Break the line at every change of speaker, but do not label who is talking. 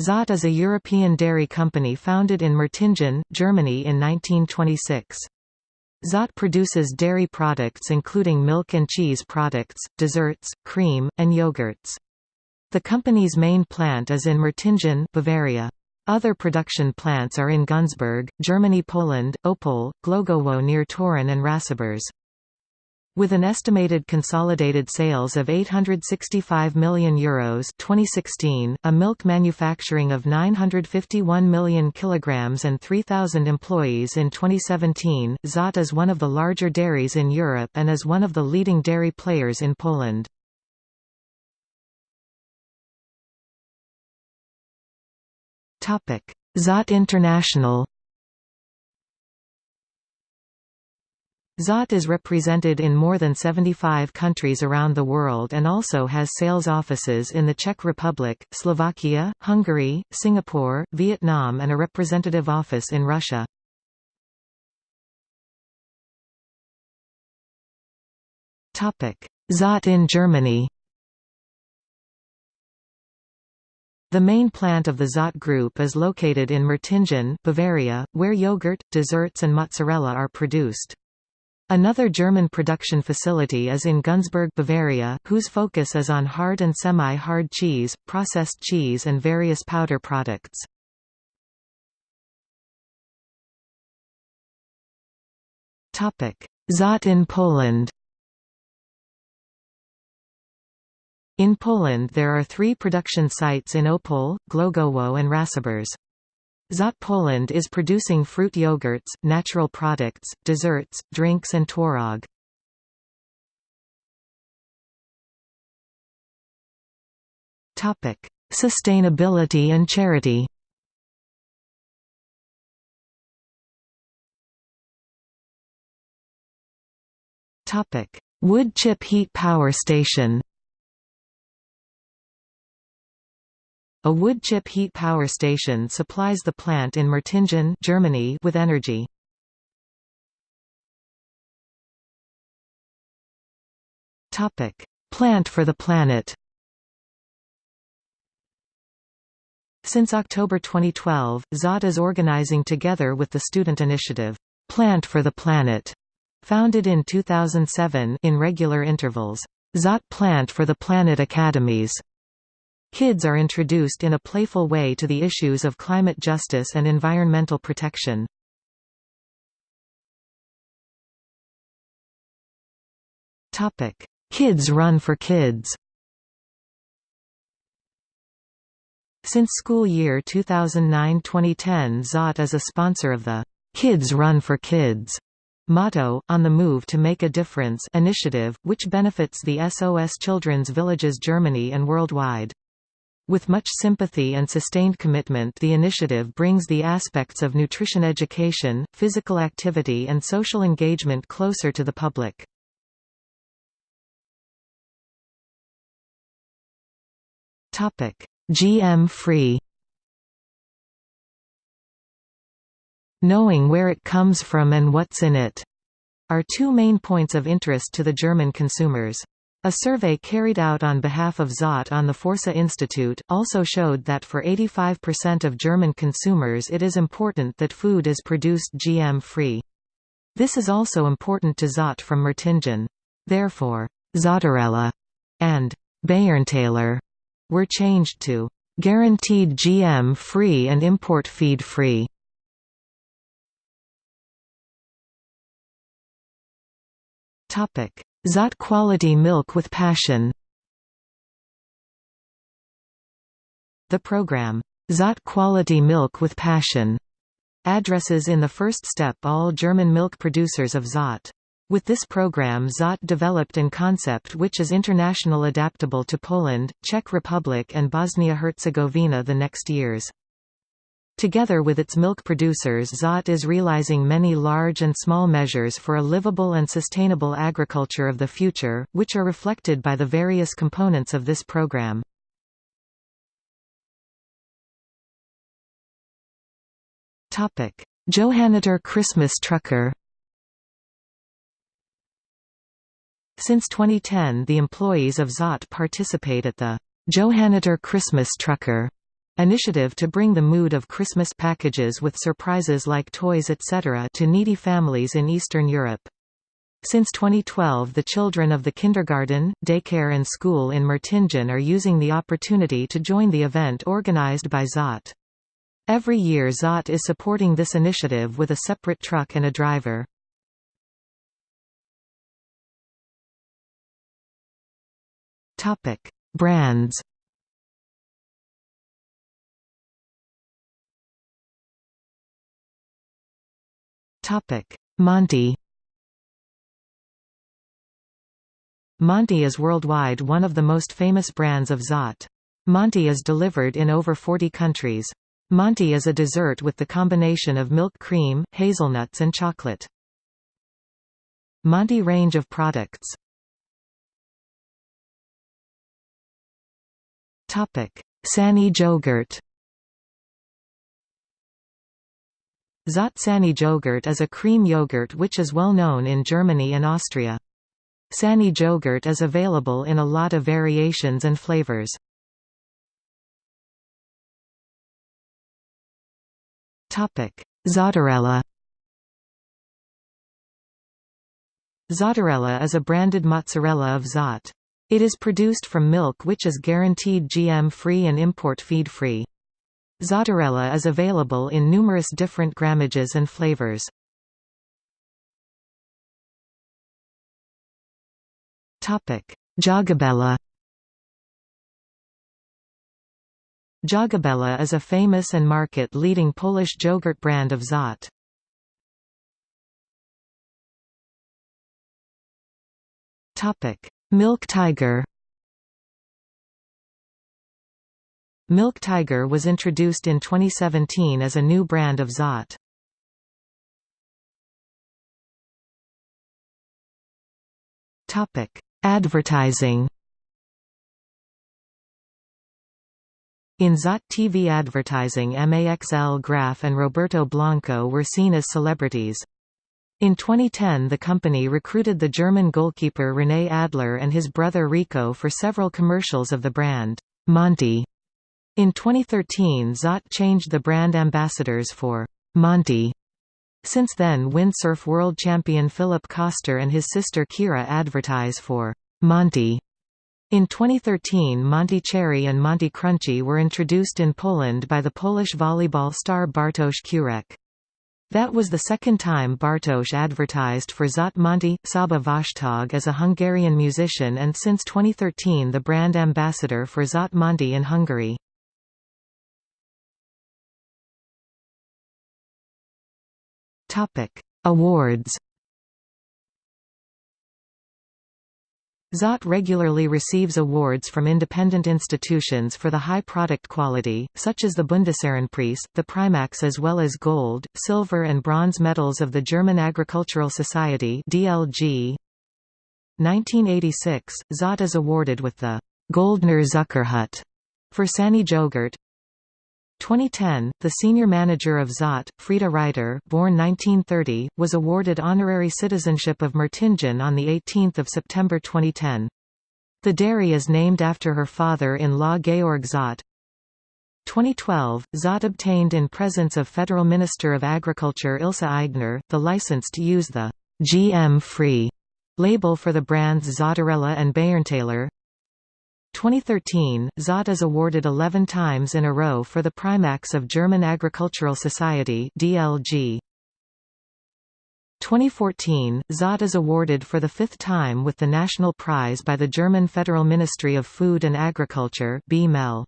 Zott is a European dairy company founded in Mertingen, Germany in 1926. Zott produces dairy products including milk and cheese products, desserts, cream, and yogurts. The company's main plant is in Mertingen, Bavaria. Other production plants are in Günzburg, Germany Poland, Opole, Glogowo near Toruń and Racibórz. With an estimated consolidated sales of €865 million Euros 2016, a milk manufacturing of 951 million kilograms and 3,000 employees in 2017, Zott is one of the larger dairies in Europe and is one of the leading dairy players in Poland. Zott International Zott is represented in more than 75 countries around the world and also has sales offices in the Czech Republic, Slovakia, Hungary, Singapore, Vietnam and a representative office in Russia. Zott in Germany The main plant of the Zott Group is located in Mertingen, Bavaria, where yogurt, desserts and mozzarella are produced. Another German production facility is in Günzburg, Bavaria, whose focus is on hard and semi-hard cheese, processed cheese and various powder products. Zott in Poland In Poland there are three production sites in Opole, Glogowo and Racibórz. Zott Poland is producing fruit yogurts, natural products, desserts, drinks and tworog. Sustainability and charity Wood chip heat power station A wood chip heat power station supplies the plant in Mertingen Germany with energy. Plant for the planet Since October 2012, Zott is organizing together with the student initiative, Plant for the Planet, founded in 2007 in regular intervals. Zott Plant for the Planet Academies Kids are introduced in a playful way to the issues of climate justice and environmental protection. Kids Run for Kids Since school year 2009-2010 Zott is a sponsor of the Kids Run for Kids motto, On the Move to Make a Difference initiative, which benefits the SOS Children's Villages Germany and worldwide. With much sympathy and sustained commitment the initiative brings the aspects of nutrition education, physical activity and social engagement closer to the public. GM-free Knowing where it comes from and what's in it are two main points of interest to the German consumers. A survey carried out on behalf of Zott on the Forsa Institute, also showed that for 85% of German consumers it is important that food is produced GM-free. This is also important to Zott from Mertingen. Therefore, Zottarella and Bayernthaler were changed to guaranteed GM-free and import feed-free. Topic Zott Quality Milk with Passion The program, Zott Quality Milk with Passion, addresses in the first step all German milk producers of Zott. With this program Zott developed an concept which is international adaptable to Poland, Czech Republic and Bosnia-Herzegovina the next years. Together with its milk producers Zott is realizing many large and small measures for a livable and sustainable agriculture of the future, which are reflected by the various components of this program. Johanniter Christmas Trucker Since 2010 the employees of Zott participate at the Johanniter Christmas Trucker initiative to bring the mood of Christmas packages with surprises like toys etc. to needy families in Eastern Europe. Since 2012 the children of the kindergarten, daycare and school in Mertingen are using the opportunity to join the event organized by Zott. Every year Zott is supporting this initiative with a separate truck and a driver. Brands Monty Monty is worldwide one of the most famous brands of Zott. Monty is delivered in over 40 countries. Monty is a dessert with the combination of milk cream, hazelnuts and chocolate. Monty range of products Sani Jogurt Zott Sani Jogurt is a cream yogurt which is well known in Germany and Austria. Sani Jogurt is available in a lot of variations and flavors. Zottarella Zottarella is a branded mozzarella of Zott. It is produced from milk which is guaranteed GM-free and import feed-free. Zottarella is available in numerous different grammages and flavors. Jagabella Jagabella is a famous and market-leading Polish yogurt brand of Zott. Milk Tiger Milk Tiger was introduced in 2017 as a new brand of Zott. Advertising In Zott TV advertising Maxl Graf and Roberto Blanco were seen as celebrities. In 2010 the company recruited the German goalkeeper René Adler and his brother Rico for several commercials of the brand, Monty. In 2013 Zott changed the brand ambassadors for Monty. Since then windsurf world champion Philip Köster and his sister Kira advertise for Monty. In 2013 Monty Cherry and Monty Crunchy were introduced in Poland by the Polish volleyball star Bartosz Kurek. That was the second time Bartosz advertised for Zott Monty. Saba Vashtag as a Hungarian musician and since 2013 the brand ambassador for Zott Monty in Hungary. Awards Zott regularly receives awards from independent institutions for the high product quality, such as the Bundesehrenpreis, the Primax as well as gold, silver and bronze medals of the German Agricultural Society DLG. 1986, Zott is awarded with the Goldner Zuckerhut for Sani Jogurt. 2010, the senior manager of Zott, Frieda Reiter born 1930, was awarded honorary citizenship of Mertingen on 18 September 2010. The dairy is named after her father-in-law Georg Zott. 2012, Zott obtained in presence of Federal Minister of Agriculture Ilse Aigner, the license to use the GM-free label for the brands Zottarella and Bayernthaler. 2013, Zott is awarded 11 times in a row for the Primax of German Agricultural Society DLG. 2014, Zott is awarded for the fifth time with the National Prize by the German Federal Ministry of Food and Agriculture BMEL.